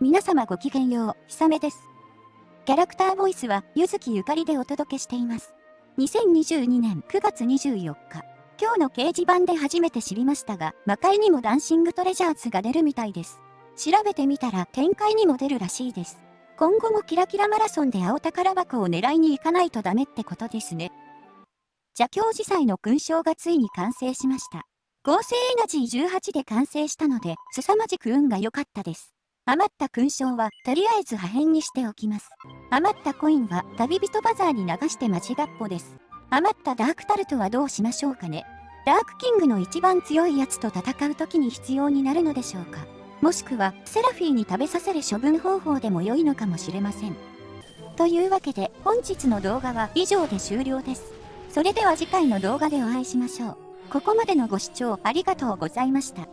皆様ごきげんよう、ひさめです。キャラクターボイスは、ゆずきゆかりでお届けしています。2022年9月24日、今日の掲示板で初めて知りましたが、魔界にもダンシングトレジャーズが出るみたいです。調べてみたら展開にも出るらしいです。今後もキラキラマラソンで青宝箱を狙いに行かないとダメってことですね。邪教寺祭の勲章がついに完成しました。合成エナジー18で完成したので、凄まじく運が良かったです。余った勲章はとりあえず破片にしておきます。余ったコインは旅人バザーに流して間違っぽです。余ったダークタルトはどうしましょうかね。ダークキングの一番強いやつと戦う時に必要になるのでしょうか。もしくはセラフィーに食べさせる処分方法でも良いのかもしれません。というわけで本日の動画は以上で終了です。それでは次回の動画でお会いしましょう。ここまでのご視聴ありがとうございました。